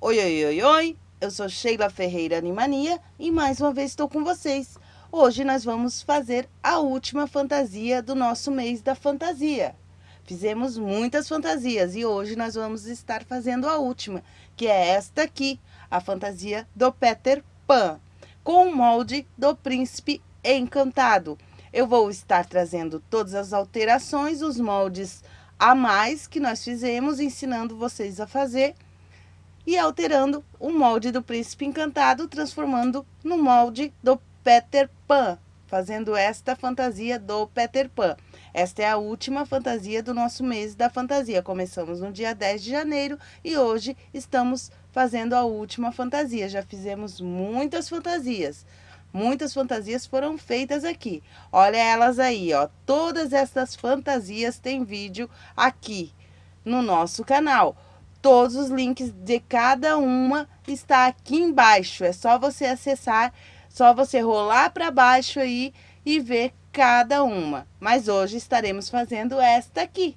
Oi, oi, oi, oi! Eu sou Sheila Ferreira Animania e mais uma vez estou com vocês. Hoje nós vamos fazer a última fantasia do nosso mês da fantasia. Fizemos muitas fantasias e hoje nós vamos estar fazendo a última, que é esta aqui, a fantasia do Peter Pan, com o molde do Príncipe Encantado. Eu vou estar trazendo todas as alterações, os moldes a mais que nós fizemos, ensinando vocês a fazer e alterando o molde do Príncipe Encantado, transformando no molde do Peter Pan, fazendo esta fantasia do Peter Pan. Esta é a última fantasia do nosso mês da fantasia. Começamos no dia 10 de janeiro e hoje estamos fazendo a última fantasia. Já fizemos muitas fantasias. Muitas fantasias foram feitas aqui. Olha elas aí, ó. Todas essas fantasias têm vídeo aqui no nosso canal. Todos os links de cada uma está aqui embaixo. É só você acessar, só você rolar para baixo aí e ver cada uma. Mas hoje estaremos fazendo esta aqui.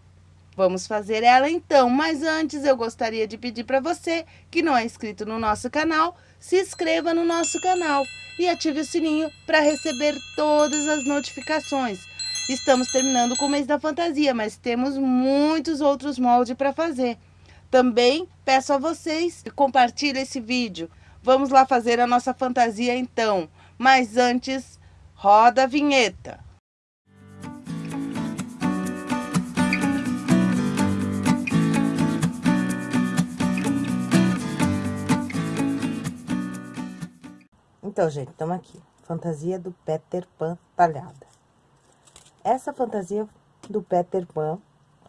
Vamos fazer ela então, mas antes eu gostaria de pedir para você que não é inscrito no nosso canal, se inscreva no nosso canal e ative o sininho para receber todas as notificações. Estamos terminando com o mês da fantasia, mas temos muitos outros moldes para fazer. Também peço a vocês que compartilhem esse vídeo. Vamos lá fazer a nossa fantasia então. Mas antes, roda a vinheta. Então, gente, estamos aqui. Fantasia do Peter Pan talhada. Essa fantasia do Peter Pan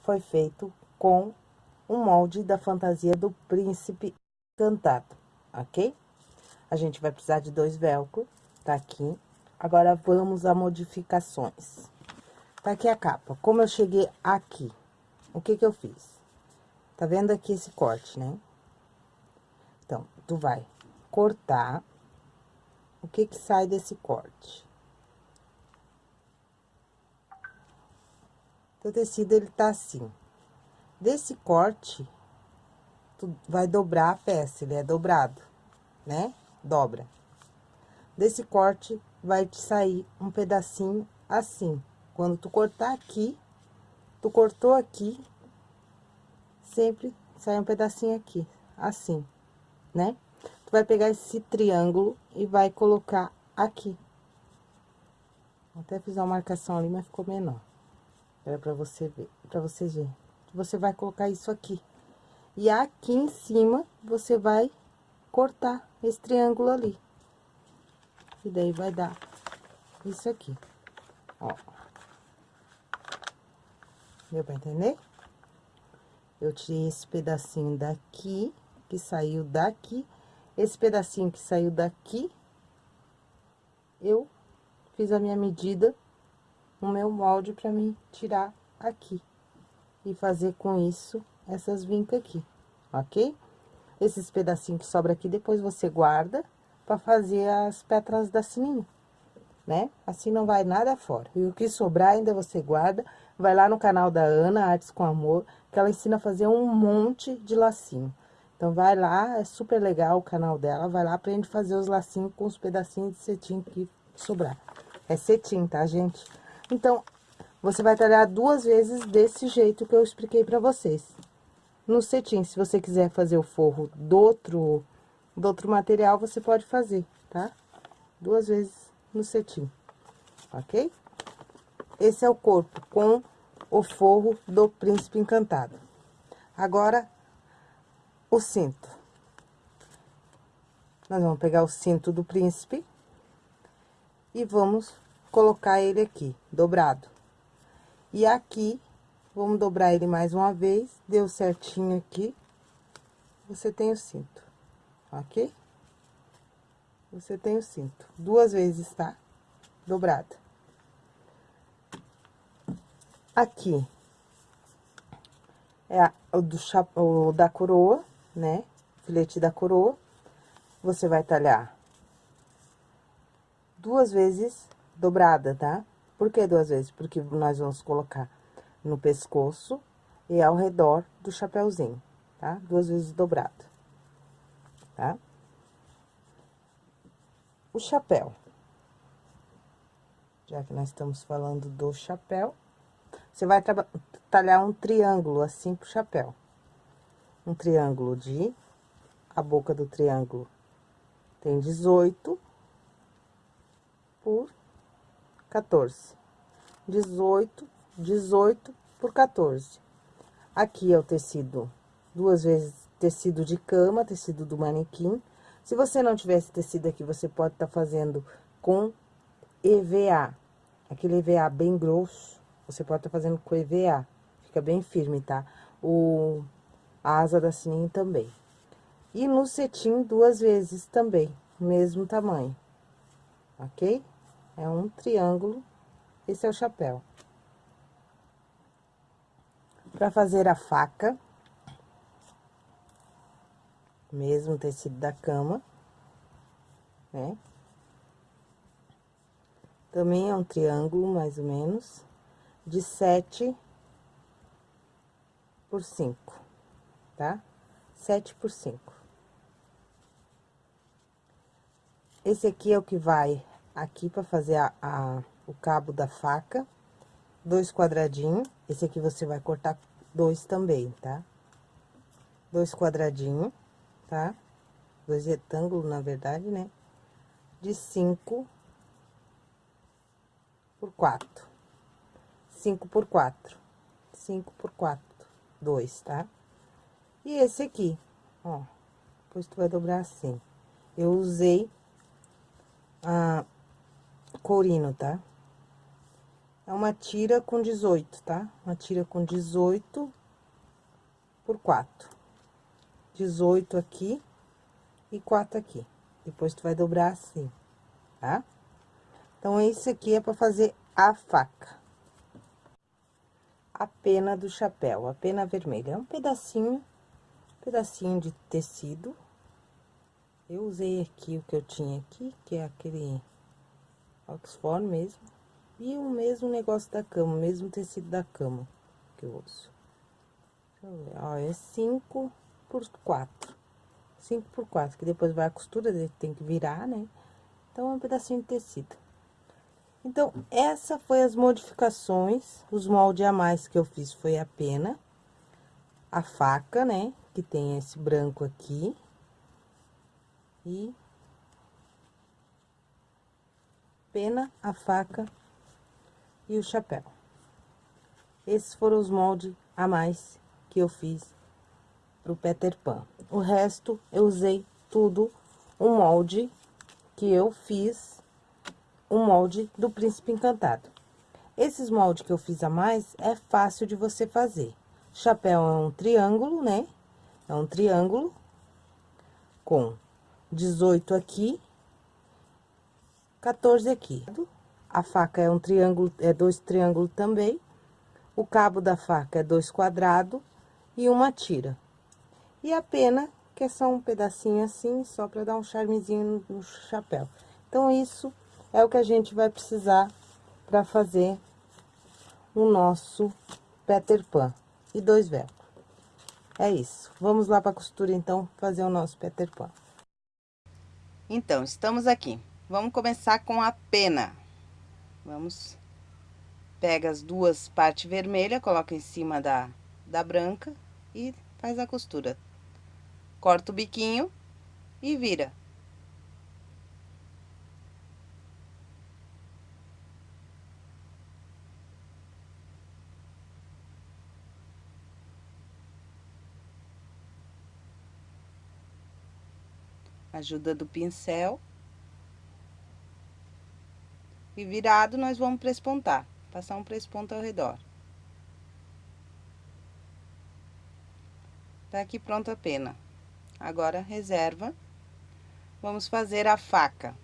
foi feito com um molde da fantasia do príncipe encantado, ok? A gente vai precisar de dois velcro, tá aqui. Agora, vamos a modificações. Tá aqui a capa. Como eu cheguei aqui, o que que eu fiz? Tá vendo aqui esse corte, né? Então, tu vai cortar. O que que sai desse corte? O tecido, ele tá assim. Desse corte, tu vai dobrar a peça, ele é dobrado, né? Dobra. Desse corte, vai te sair um pedacinho assim. Quando tu cortar aqui, tu cortou aqui, sempre sai um pedacinho aqui, assim, né? Tu vai pegar esse triângulo e vai colocar aqui. Até fiz uma marcação ali, mas ficou menor. Era pra você ver, pra vocês verem você vai colocar isso aqui. E aqui em cima, você vai cortar esse triângulo ali. E daí vai dar isso aqui, ó. Deu pra entender? Eu tirei esse pedacinho daqui, que saiu daqui. Esse pedacinho que saiu daqui, eu fiz a minha medida no meu molde pra mim tirar aqui e fazer com isso essas vincas aqui, ok? Esses pedacinhos que sobra aqui, depois você guarda para fazer as pétalas da sininho, né? Assim não vai nada fora. E o que sobrar ainda você guarda, vai lá no canal da Ana, Artes com Amor, que ela ensina a fazer um monte de lacinho. Então, vai lá, é super legal o canal dela, vai lá, aprende a fazer os lacinhos com os pedacinhos de cetim que sobrar. É cetim, tá, gente? Então, você vai talhar duas vezes desse jeito que eu expliquei pra vocês. No cetim, se você quiser fazer o forro do outro, do outro material, você pode fazer, tá? Duas vezes no cetim, ok? Esse é o corpo com o forro do Príncipe Encantado. Agora, o cinto. Nós vamos pegar o cinto do príncipe e vamos colocar ele aqui, dobrado. E aqui, vamos dobrar ele mais uma vez, deu certinho aqui, você tem o cinto, ok? Você tem o cinto, duas vezes, tá? Dobrado. Aqui, é a, o, do o da coroa, né? Filete da coroa, você vai talhar duas vezes dobrada, tá? Por que duas vezes? Porque nós vamos colocar no pescoço e ao redor do chapéuzinho, tá? Duas vezes dobrado. tá? O chapéu. Já que nós estamos falando do chapéu, você vai talhar um triângulo assim pro chapéu. Um triângulo de... A boca do triângulo tem 18 por 14. 18, 18 por 14. Aqui é o tecido, duas vezes tecido de cama, tecido do manequim. Se você não tivesse tecido aqui, você pode estar tá fazendo com EVA. Aquele EVA bem grosso, você pode estar tá fazendo com EVA. Fica bem firme, tá? O, a asa da sininho também. E no cetim, duas vezes também, mesmo tamanho. Ok? É um triângulo, esse é o chapéu. Pra fazer a faca, mesmo tecido da cama, né? Também é um triângulo, mais ou menos, de sete por cinco, tá? Sete por cinco. Esse aqui é o que vai aqui para fazer a, a, o cabo da faca dois quadradinhos. Esse aqui você vai cortar dois também, tá? Dois quadradinhos, tá? Dois retângulos, na verdade, né? De cinco por quatro. Cinco por quatro. Cinco por quatro. Dois, tá? E esse aqui, ó. Depois tu vai dobrar assim. Eu usei a courino, tá? É uma tira com 18, tá? Uma tira com 18 por 4. 18 aqui e 4 aqui. Depois, tu vai dobrar assim, tá? Então, esse aqui é pra fazer a faca. A pena do chapéu, a pena vermelha. É um pedacinho, pedacinho de tecido. Eu usei aqui o que eu tinha aqui, que é aquele Oxford mesmo. E o mesmo negócio da cama, o mesmo tecido da cama que eu uso. Ó, é 5 por 4. 5 por 4, que depois vai a costura, tem que virar, né? Então, é um pedacinho de tecido. Então, essa foi as modificações, os moldes a mais que eu fiz foi a pena, a faca, né? Que tem esse branco aqui. E pena, a faca e o chapéu. Esses foram os moldes a mais que eu fiz pro Peter Pan. O resto, eu usei tudo um molde que eu fiz, um molde do Príncipe Encantado. Esses moldes que eu fiz a mais, é fácil de você fazer. Chapéu é um triângulo, né? É um triângulo com 18 aqui, 14 aqui. A faca é um triângulo, é dois triângulos também. O cabo da faca é dois quadrados e uma tira. E a pena, que é só um pedacinho assim, só para dar um charmezinho no, chapéu. Então, isso é o que a gente vai precisar para fazer o nosso Peter Pan. E dois velcros. É isso. Vamos lá para costura, então, fazer o nosso Peter Pan. Então, estamos aqui. Vamos começar com a pena. Vamos, pega as duas partes vermelhas, coloca em cima da, da branca e faz a costura. Corta o biquinho e vira. Ajuda do pincel. E virado, nós vamos prespontar. Passar um presponto ao redor. Tá aqui pronto a pena. Agora, reserva. Vamos fazer a faca.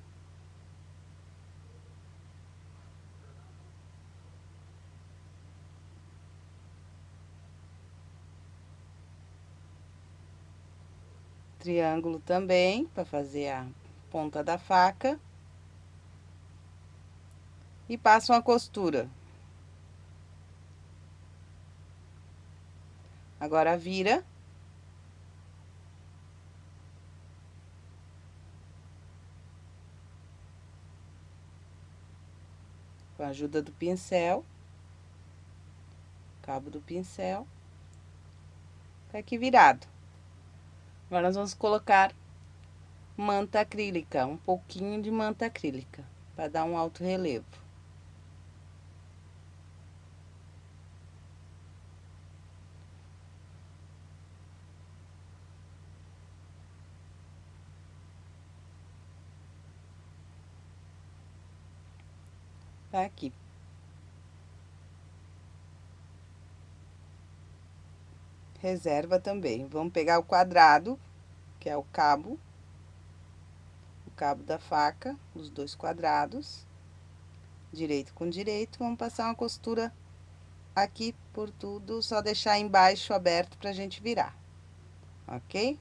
Triângulo também, para fazer a ponta da faca e passo uma costura. Agora vira. Com a ajuda do pincel, cabo do pincel, tá aqui virado. Agora nós vamos colocar manta acrílica, um pouquinho de manta acrílica, para dar um alto relevo. Tá aqui. Reserva também. Vamos pegar o quadrado, que é o cabo, o cabo da faca, os dois quadrados, direito com direito, vamos passar uma costura aqui por tudo, só deixar embaixo aberto pra gente virar, ok?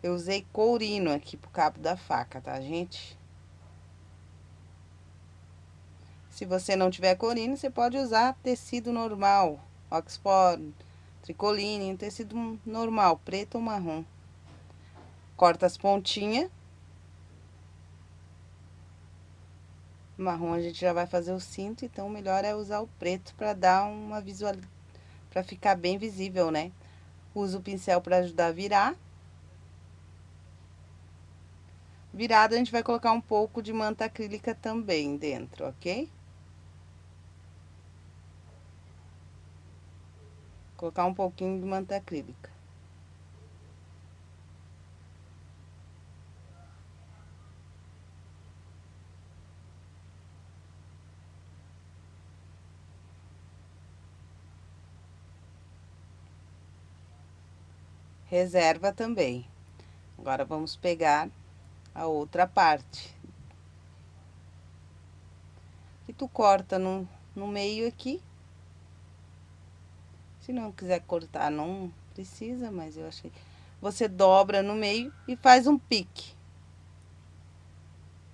Eu usei courino aqui pro cabo da faca, tá, gente? Se você não tiver corino, você pode usar tecido normal, Oxford, tricoline, um tecido normal, preto ou marrom. Corta as pontinhas. Marrom a gente já vai fazer o cinto, então o melhor é usar o preto para dar uma visual, para ficar bem visível, né? Uso o pincel para ajudar a virar. Virado, a gente vai colocar um pouco de manta acrílica também dentro, ok? Colocar um pouquinho de manta acrílica. Reserva também. Agora, vamos pegar a outra parte. E tu corta no, no meio aqui se não quiser cortar, não precisa, mas eu achei... Você dobra no meio e faz um pique.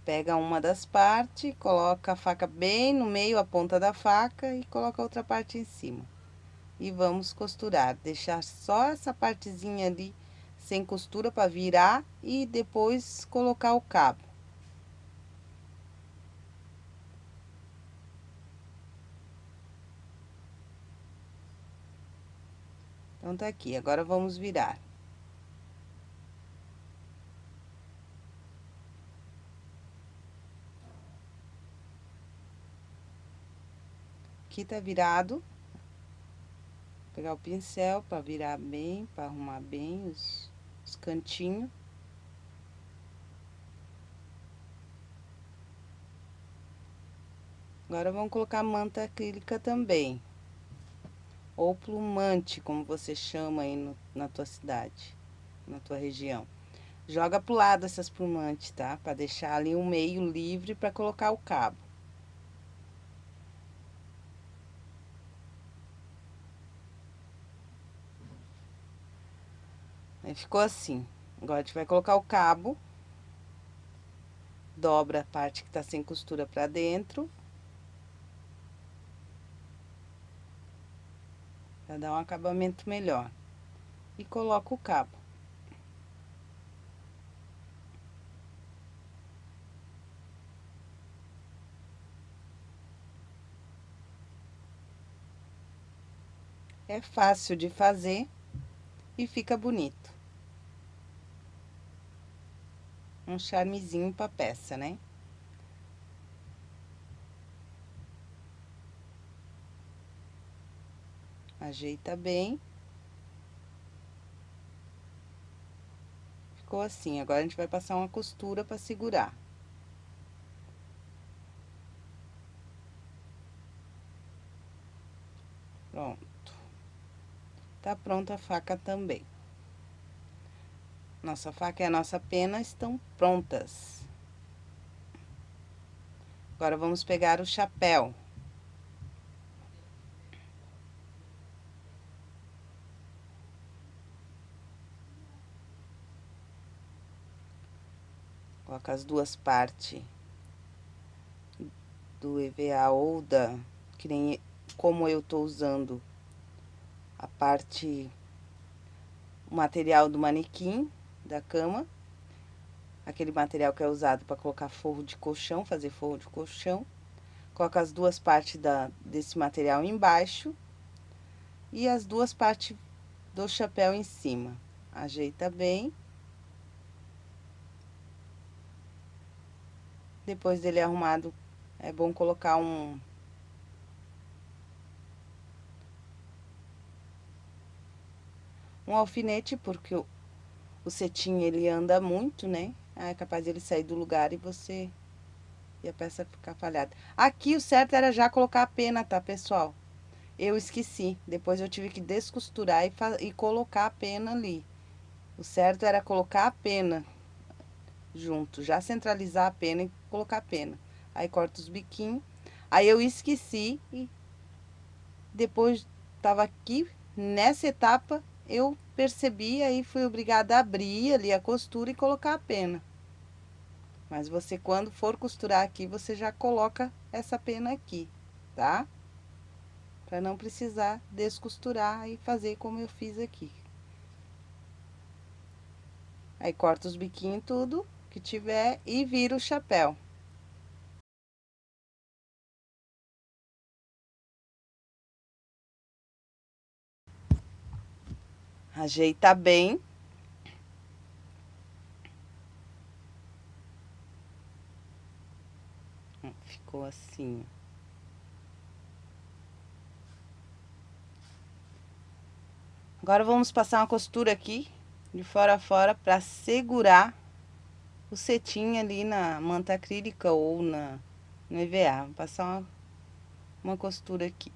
Pega uma das partes, coloca a faca bem no meio, a ponta da faca, e coloca a outra parte em cima. E vamos costurar, deixar só essa partezinha ali sem costura para virar e depois colocar o cabo. Então, tá aqui. Agora, vamos virar. Aqui tá virado. Vou pegar o pincel para virar bem, para arrumar bem os, os cantinhos. Agora, vamos colocar manta acrílica também ou plumante, como você chama aí no, na tua cidade, na tua região. Joga pro lado essas plumantes, tá? Pra deixar ali um meio livre pra colocar o cabo. Aí ficou assim. Agora a gente vai colocar o cabo. Dobra a parte que tá sem costura pra dentro. Para dar um acabamento melhor. E coloco o cabo. É fácil de fazer e fica bonito. Um charmezinho pra peça, né? Ajeita bem. Ficou assim. Agora, a gente vai passar uma costura para segurar. Pronto. Tá pronta a faca também. Nossa faca e a nossa pena estão prontas. Agora, vamos pegar o chapéu. As duas partes do EVA ou da, que nem como eu tô usando a parte, o material do manequim da cama. aquele material que é usado para colocar forro de colchão, fazer forro de colchão. Coloca as duas partes da, desse material embaixo e as duas partes do chapéu em cima. Ajeita bem. Depois dele arrumado, é bom colocar um... Um alfinete, porque o, o cetim, ele anda muito, né? é capaz de ele sair do lugar e você... E a peça ficar falhada. Aqui, o certo era já colocar a pena, tá, pessoal? Eu esqueci. Depois eu tive que descosturar e, e colocar a pena ali. O certo era colocar a pena junto. Já centralizar a pena e colocar a pena. Aí, corta os biquinhos. Aí, eu esqueci e depois tava aqui, nessa etapa, eu percebi, aí fui obrigada a abrir ali a costura e colocar a pena. Mas você, quando for costurar aqui, você já coloca essa pena aqui, tá? Pra não precisar descosturar e fazer como eu fiz aqui. Aí, corta os biquinhos tudo que tiver e vira o chapéu. Ajeita bem. Ficou assim. Agora, vamos passar uma costura aqui, de fora a fora, para segurar o cetim ali na manta acrílica ou na, no EVA. Vou passar uma, uma costura aqui.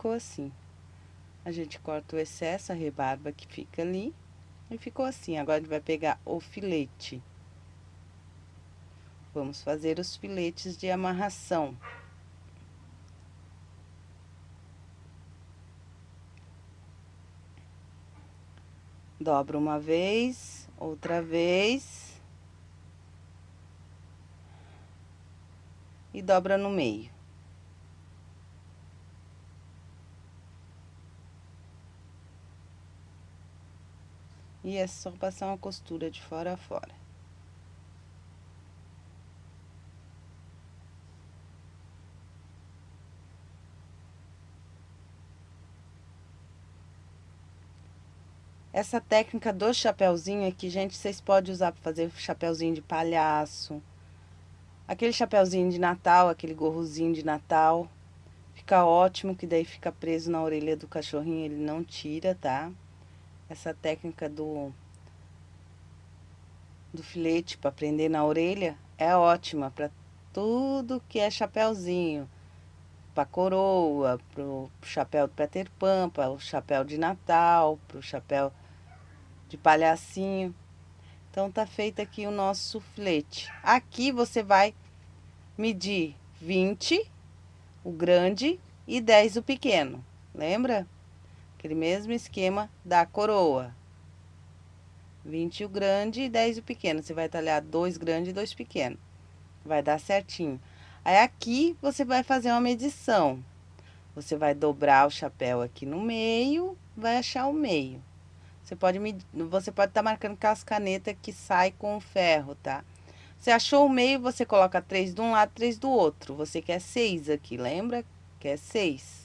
ficou assim. A gente corta o excesso, a rebarba que fica ali. E ficou assim. Agora, a gente vai pegar o filete. Vamos fazer os filetes de amarração. Dobra uma vez, outra vez. E dobra no meio. E é só passar uma costura de fora a fora. Essa técnica do chapéuzinho aqui, gente, vocês podem usar para fazer chapéuzinho de palhaço. Aquele chapéuzinho de Natal, aquele gorrozinho de Natal. Fica ótimo, que daí fica preso na orelha do cachorrinho, ele não tira, tá? Essa técnica do, do filete para prender na orelha é ótima para tudo que é chapéuzinho. Para coroa, pro chapéu de Peter Pan, para o chapéu de Natal, pro chapéu de palhacinho. Então, tá feito aqui o nosso filete. Aqui você vai medir 20, o grande, e 10 o pequeno. Lembra? Aquele mesmo esquema da coroa. 20 o grande e 10 o pequeno. Você vai talhar dois grandes e dois pequenos. Vai dar certinho. Aí, aqui, você vai fazer uma medição. Você vai dobrar o chapéu aqui no meio, vai achar o meio. Você pode você pode estar tá marcando com as canetas que sai com o ferro, tá? Você achou o meio, você coloca três de um lado, três do outro. Você quer seis aqui, lembra? Quer seis.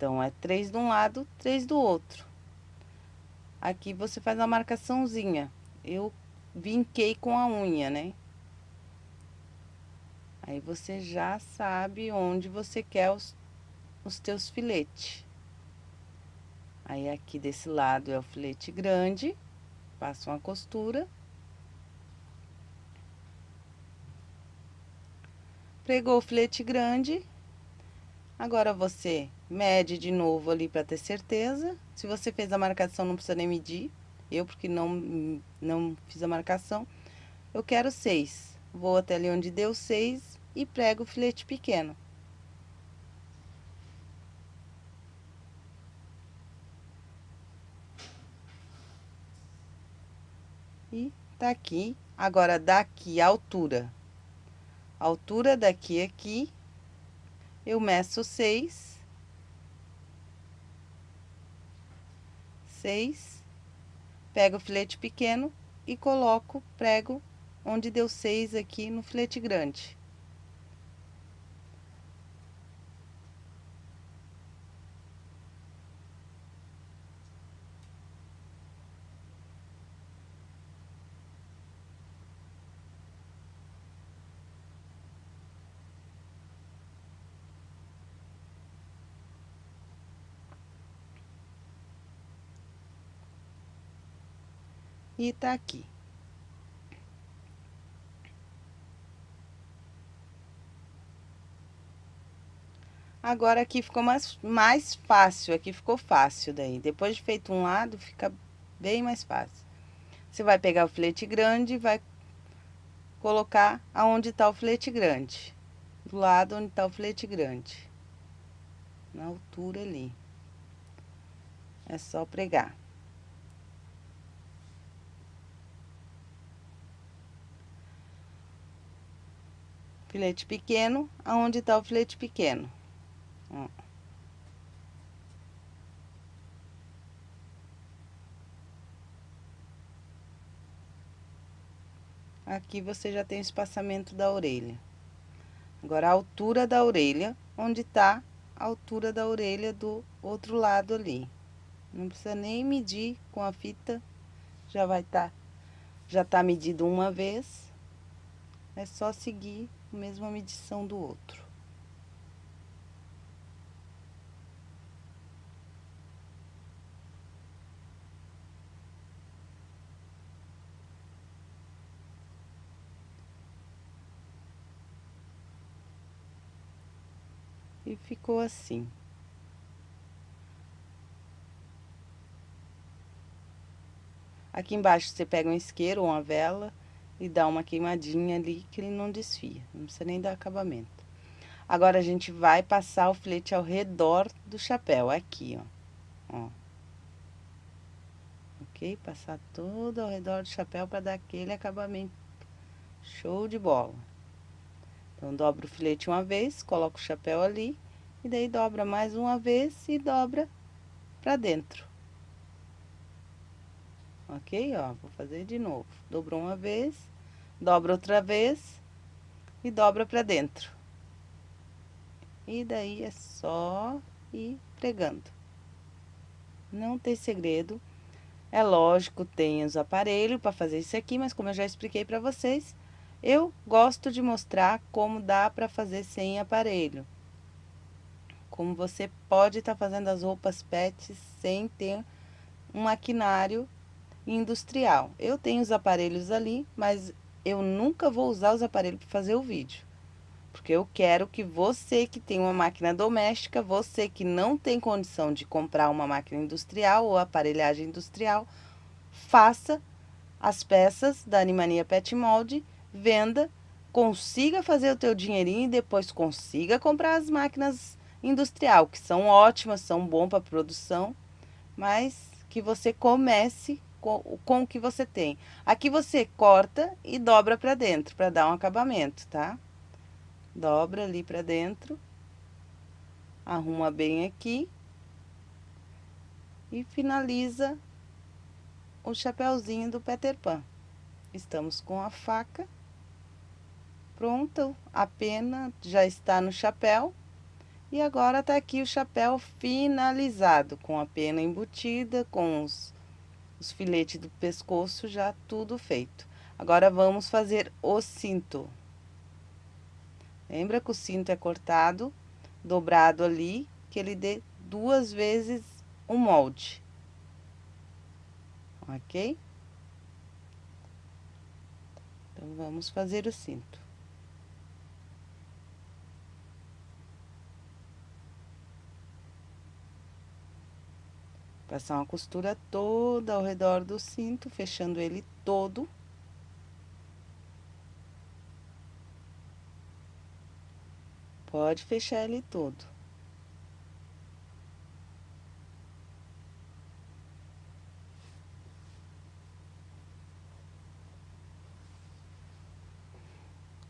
Então, é três de um lado, três do outro. Aqui você faz uma marcaçãozinha. Eu vinquei com a unha, né? Aí você já sabe onde você quer os, os teus filetes. Aí aqui desse lado é o filete grande, passo uma costura. Pregou o filete grande, agora você mede de novo ali para ter certeza. Se você fez a marcação, não precisa nem medir. Eu, porque não, não fiz a marcação, eu quero seis. Vou até ali onde deu seis e prego o filete pequeno. E tá aqui. Agora, daqui a altura. A altura daqui aqui, eu meço seis Seis. Pego o filete pequeno e coloco, prego onde deu seis aqui no filete grande. E tá aqui. Agora aqui ficou mais, mais fácil, aqui ficou fácil daí. Depois de feito um lado, fica bem mais fácil. Você vai pegar o filete grande e vai colocar aonde tá o filete grande. Do lado onde tá o filete grande. Na altura ali. É só pregar. Filete pequeno, aonde tá o filete pequeno. Ó. Aqui você já tem o espaçamento da orelha. Agora, a altura da orelha, onde tá a altura da orelha do outro lado ali. Não precisa nem medir com a fita, já vai tá, já tá medido uma vez. É só seguir mesma medição do outro. E ficou assim. Aqui embaixo você pega um isqueiro ou uma vela e dá uma queimadinha ali que ele não desfia, não precisa nem dar acabamento. Agora, a gente vai passar o filete ao redor do chapéu, aqui, ó. ó. Ok? Passar todo ao redor do chapéu para dar aquele acabamento. Show de bola. Então, dobra o filete uma vez, coloca o chapéu ali, e daí dobra mais uma vez e dobra pra dentro. Ok? Ó, vou fazer de novo. Dobrou uma vez, dobra outra vez e dobra pra dentro. E daí é só ir pregando. Não tem segredo. É lógico, tem os aparelhos para fazer isso aqui, mas como eu já expliquei para vocês, eu gosto de mostrar como dá para fazer sem aparelho. Como você pode estar tá fazendo as roupas pets sem ter um maquinário industrial. Eu tenho os aparelhos ali, mas eu nunca vou usar os aparelhos para fazer o vídeo. Porque eu quero que você que tem uma máquina doméstica, você que não tem condição de comprar uma máquina industrial ou aparelhagem industrial, faça as peças da Animania Pet Mold, venda, consiga fazer o teu dinheirinho e depois consiga comprar as máquinas industrial, que são ótimas, são bom para produção, mas que você comece com, com o que você tem. Aqui você corta e dobra pra dentro, pra dar um acabamento, tá? Dobra ali pra dentro. Arruma bem aqui. E finaliza o chapéuzinho do Peter Pan. Estamos com a faca pronta, a pena já está no chapéu. E agora tá aqui o chapéu finalizado, com a pena embutida, com os os filetes do pescoço já tudo feito. Agora, vamos fazer o cinto. Lembra que o cinto é cortado, dobrado ali, que ele dê duas vezes o molde. Ok? Então, vamos fazer o cinto. Passar uma costura toda ao redor do cinto, fechando ele todo. Pode fechar ele todo.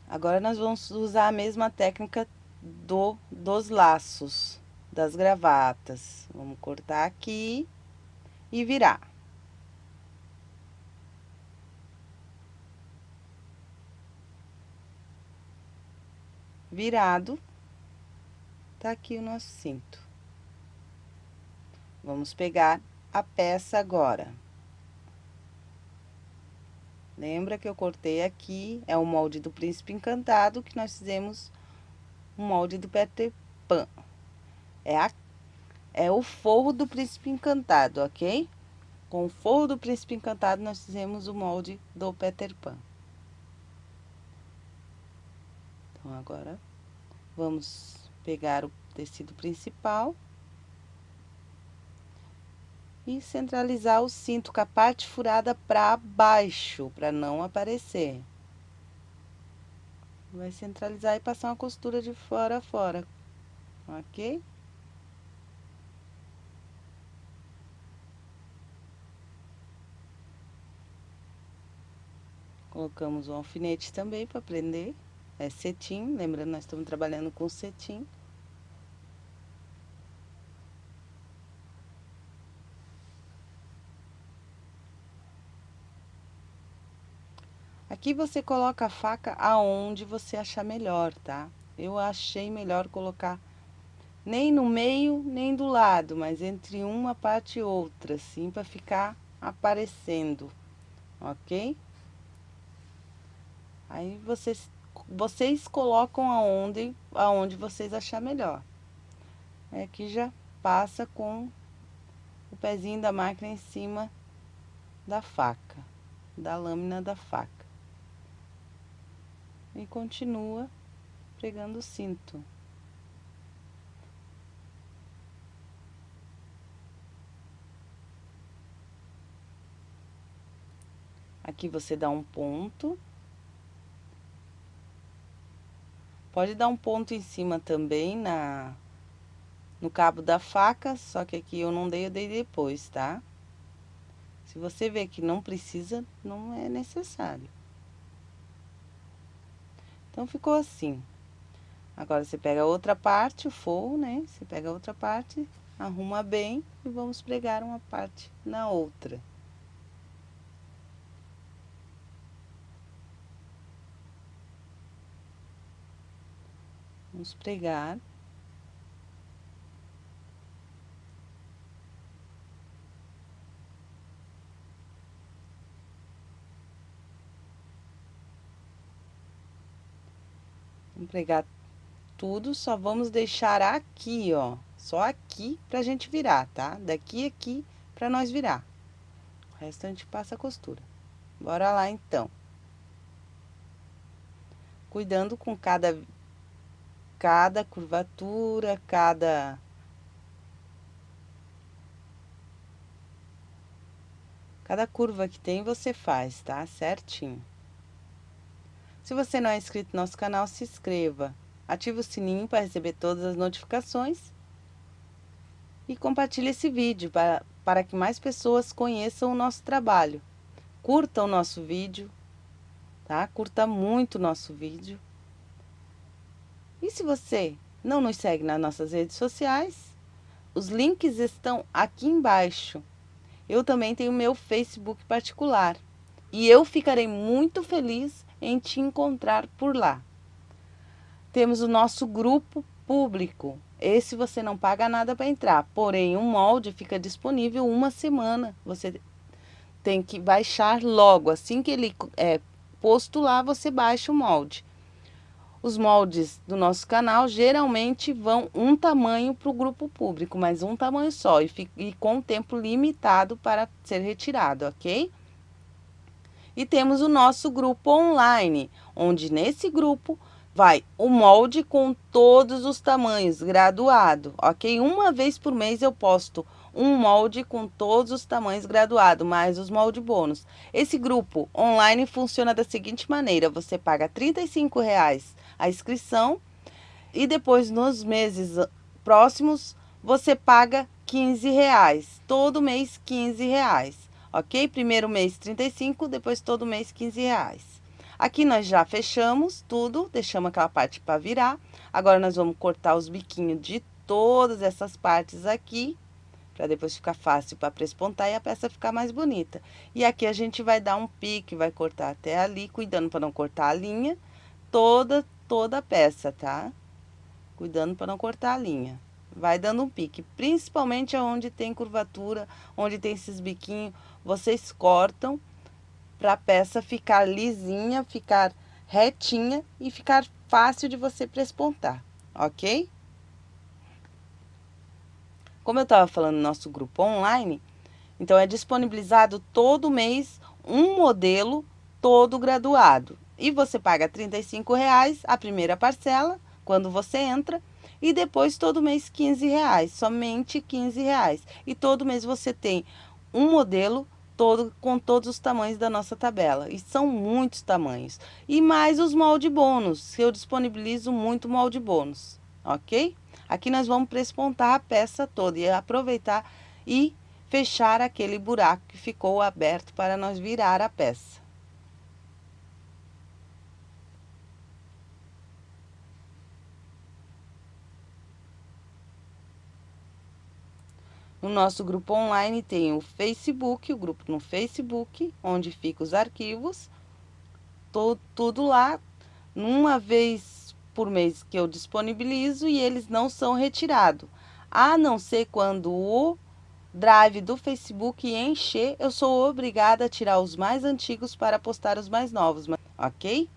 Agora, nós vamos usar a mesma técnica do, dos laços das gravatas. Vamos cortar aqui e virar. Virado, tá aqui o nosso cinto. Vamos pegar a peça agora. Lembra que eu cortei aqui, é o molde do Príncipe Encantado, que nós fizemos o molde do Peter Pan. É, a, é o forro do Príncipe Encantado, ok? Com o forro do Príncipe Encantado, nós fizemos o molde do Peter Pan. Então, agora, vamos pegar o tecido principal e centralizar o cinto com a parte furada para baixo, para não aparecer. Vai centralizar e passar uma costura de fora a fora, ok? Colocamos um alfinete também para prender, é cetim, lembrando nós estamos trabalhando com cetim. Aqui você coloca a faca aonde você achar melhor, tá? Eu achei melhor colocar nem no meio, nem do lado, mas entre uma parte e outra, assim, para ficar aparecendo, ok? Aí vocês, vocês colocam aonde, aonde vocês achar melhor. Aqui já passa com o pezinho da máquina em cima da faca, da lâmina da faca e continua pregando o cinto. Aqui você dá um ponto. Pode dar um ponto em cima também na no cabo da faca, só que aqui eu não dei, eu dei depois, tá? Se você vê que não precisa, não é necessário. Então, ficou assim. Agora, você pega outra parte, o forro, né? Você pega outra parte, arruma bem e vamos pregar uma parte na outra. Vamos pregar. Pregar tudo, só vamos deixar aqui, ó. Só aqui pra gente virar, tá? Daqui aqui pra nós virar. O resto a gente passa a costura. Bora lá, então. Cuidando com cada, cada curvatura, cada... Cada curva que tem, você faz, tá? Certinho. Se você não é inscrito no nosso canal, se inscreva. Ative o sininho para receber todas as notificações. E compartilhe esse vídeo para, para que mais pessoas conheçam o nosso trabalho. Curta o nosso vídeo, tá? Curta muito o nosso vídeo. E se você não nos segue nas nossas redes sociais, os links estão aqui embaixo. Eu também tenho meu Facebook particular. E eu ficarei muito feliz em te encontrar por lá. Temos o nosso grupo público. Esse você não paga nada para entrar, porém o molde fica disponível uma semana. Você tem que baixar logo, assim que ele é posto lá, você baixa o molde. Os moldes do nosso canal geralmente vão um tamanho para o grupo público, mas um tamanho só e, e com tempo limitado para ser retirado, ok? E temos o nosso grupo online, onde nesse grupo vai o molde com todos os tamanhos, graduado, ok? Uma vez por mês eu posto um molde com todos os tamanhos graduado, mais os molde bônus. Esse grupo online funciona da seguinte maneira, você paga R$ reais a inscrição e depois nos meses próximos você paga R$ reais, todo mês R$ reais ok? Primeiro mês 35, depois todo mês 15 reais. Aqui nós já fechamos tudo, deixamos aquela parte para virar. Agora nós vamos cortar os biquinhos de todas essas partes aqui, para depois ficar fácil para prespontar e a peça ficar mais bonita. E aqui a gente vai dar um pique, vai cortar até ali, cuidando para não cortar a linha, toda, toda a peça, tá? Cuidando para não cortar a linha. Vai dando um pique, principalmente onde tem curvatura, onde tem esses biquinhos, vocês cortam para a peça ficar lisinha, ficar retinha e ficar fácil de você prespontar, ok? Como eu estava falando no nosso grupo online, então é disponibilizado todo mês um modelo todo graduado. E você paga R$ reais a primeira parcela, quando você entra, e depois todo mês R$ reais, somente R$ reais. E todo mês você tem um modelo todo com todos os tamanhos da nossa tabela. E são muitos tamanhos. E mais os molde bônus, eu disponibilizo muito molde bônus, ok? Aqui nós vamos prespontar a peça toda e aproveitar e fechar aquele buraco que ficou aberto para nós virar a peça. No nosso grupo online tem o Facebook, o grupo no Facebook, onde ficam os arquivos. Tô, tudo lá, uma vez por mês que eu disponibilizo e eles não são retirados. A não ser quando o drive do Facebook encher, eu sou obrigada a tirar os mais antigos para postar os mais novos, ok?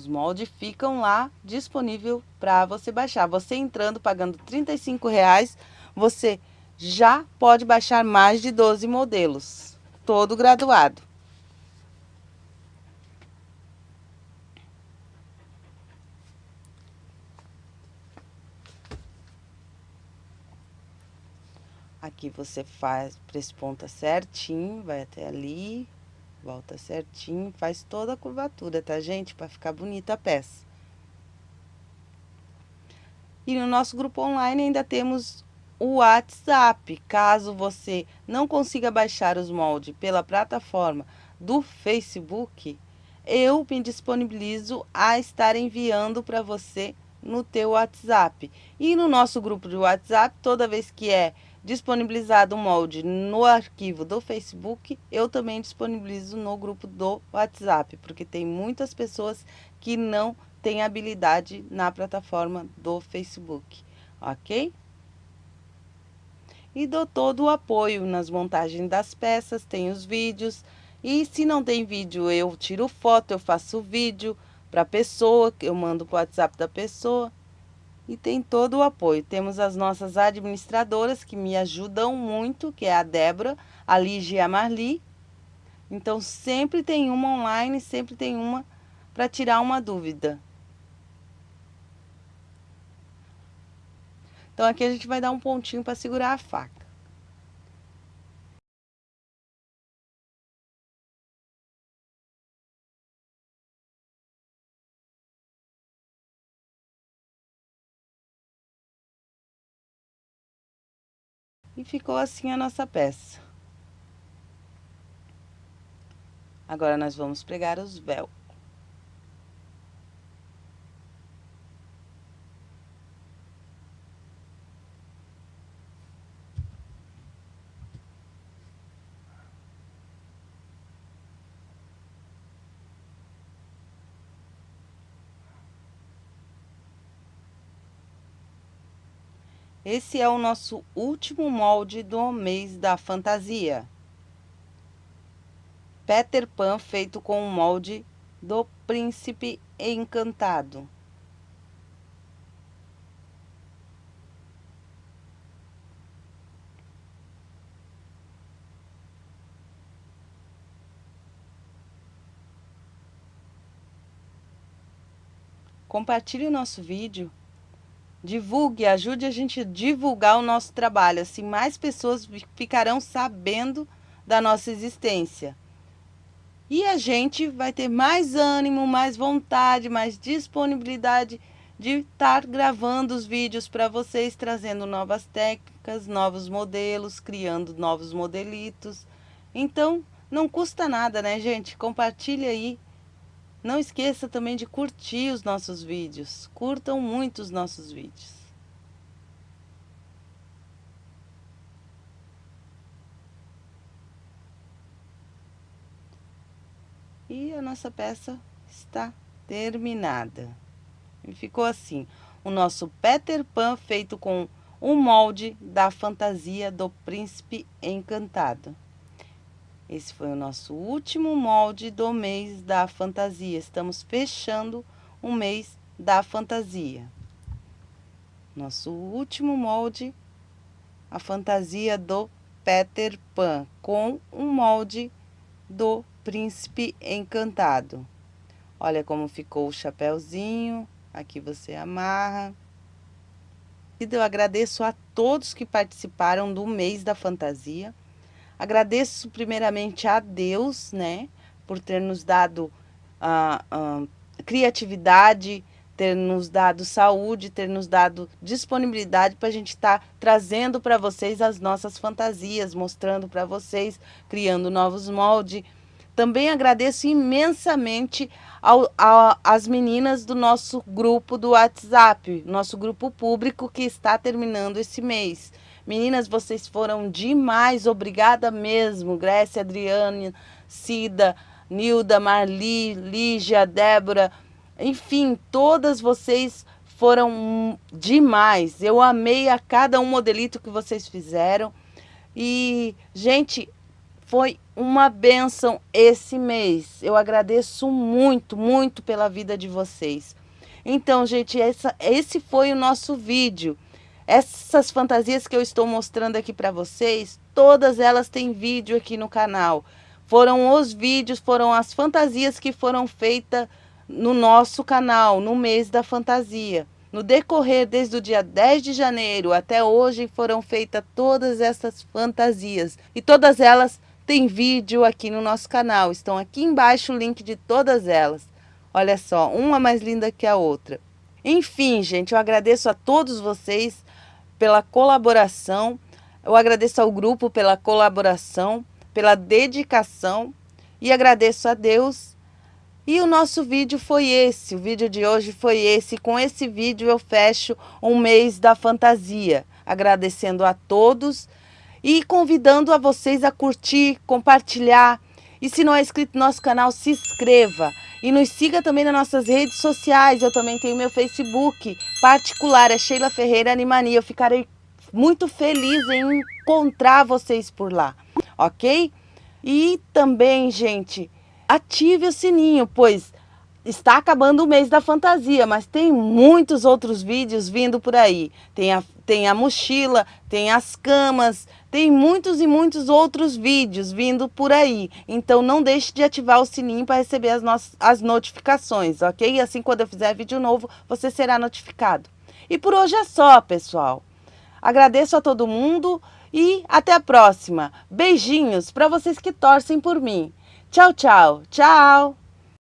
Os moldes ficam lá disponível para você baixar. Você entrando, pagando R$ reais, você já pode baixar mais de 12 modelos, todo graduado. Aqui você faz, presponta certinho, vai até ali, Volta certinho, faz toda a curvatura, tá, gente? Para ficar bonita a peça. E no nosso grupo online ainda temos o WhatsApp. Caso você não consiga baixar os moldes pela plataforma do Facebook, eu me disponibilizo a estar enviando para você no teu WhatsApp. E no nosso grupo de WhatsApp, toda vez que é disponibilizado o molde no arquivo do Facebook, eu também disponibilizo no grupo do WhatsApp, porque tem muitas pessoas que não têm habilidade na plataforma do Facebook, ok? E dou todo o apoio nas montagens das peças, tem os vídeos, e se não tem vídeo, eu tiro foto, eu faço vídeo para a pessoa, eu mando para o WhatsApp da pessoa, e tem todo o apoio. Temos as nossas administradoras que me ajudam muito, que é a Débora, a Lígia e a Marli. Então, sempre tem uma online, sempre tem uma para tirar uma dúvida. Então, aqui a gente vai dar um pontinho para segurar a faca. E ficou assim a nossa peça. Agora, nós vamos pregar os véus. Esse é o nosso último molde do mês da fantasia. Peter Pan feito com o molde do príncipe encantado. Compartilhe o nosso vídeo Divulgue, ajude a gente a divulgar o nosso trabalho, assim mais pessoas ficarão sabendo da nossa existência. E a gente vai ter mais ânimo, mais vontade, mais disponibilidade de estar gravando os vídeos para vocês, trazendo novas técnicas, novos modelos, criando novos modelitos. Então, Não custa nada, né, gente? Compartilha aí. Não esqueça também de curtir os nossos vídeos. Curtam muito os nossos vídeos. E a nossa peça está terminada. Ficou assim, o nosso Peter Pan feito com um molde da fantasia do príncipe encantado. Esse foi o nosso último molde do mês da fantasia. Estamos fechando o mês da fantasia. Nosso último molde, a fantasia do Peter Pan, com um molde do príncipe encantado. Olha como ficou o chapéuzinho, aqui você amarra. E eu agradeço a todos que participaram do mês da fantasia. Agradeço primeiramente a Deus, né, por ter nos dado a, a criatividade, ter nos dado saúde, ter nos dado disponibilidade para a gente estar tá trazendo para vocês as nossas fantasias, mostrando para vocês, criando novos moldes. Também agradeço imensamente ao, a, as meninas do nosso grupo do WhatsApp, nosso grupo público que está terminando esse mês. Meninas, vocês foram demais, obrigada mesmo. Grécia, Adriane, Cida, Nilda, Marli, Lígia, Débora, enfim, todas vocês foram demais. Eu amei a cada um modelito que vocês fizeram. E, gente, foi uma benção esse mês. Eu agradeço muito, muito pela vida de vocês. Então, gente, essa, esse foi o nosso vídeo. Essas fantasias que eu estou mostrando aqui para vocês, todas elas têm vídeo aqui no canal. Foram os vídeos, foram as fantasias que foram feitas no nosso canal, no mês da fantasia. No decorrer, desde o dia 10 de janeiro até hoje, foram feitas todas essas fantasias. E todas elas têm vídeo aqui no nosso canal. Estão aqui embaixo o link de todas elas. Olha só, uma mais linda que a outra. Enfim, gente, eu agradeço a todos vocês pela colaboração. Eu agradeço ao grupo pela colaboração, pela dedicação e agradeço a Deus. E o nosso vídeo foi esse, o vídeo de hoje foi esse. Com esse vídeo eu fecho um mês da fantasia, agradecendo a todos e convidando a vocês a curtir, compartilhar. E se não é inscrito no nosso canal, se inscreva. E nos siga também nas nossas redes sociais. Eu também tenho meu Facebook particular, é Sheila Ferreira Animania. Eu ficarei muito feliz em encontrar vocês por lá, ok? E também, gente, ative o sininho, pois está acabando o mês da fantasia, mas tem muitos outros vídeos vindo por aí. Tem a, tem a mochila, tem as camas, tem muitos e muitos outros vídeos vindo por aí. Então não deixe de ativar o sininho para receber as, nossas, as notificações, ok? Assim quando eu fizer vídeo novo, você será notificado. E por hoje é só, pessoal. Agradeço a todo mundo e até a próxima. Beijinhos para vocês que torcem por mim. Tchau, tchau. Tchau.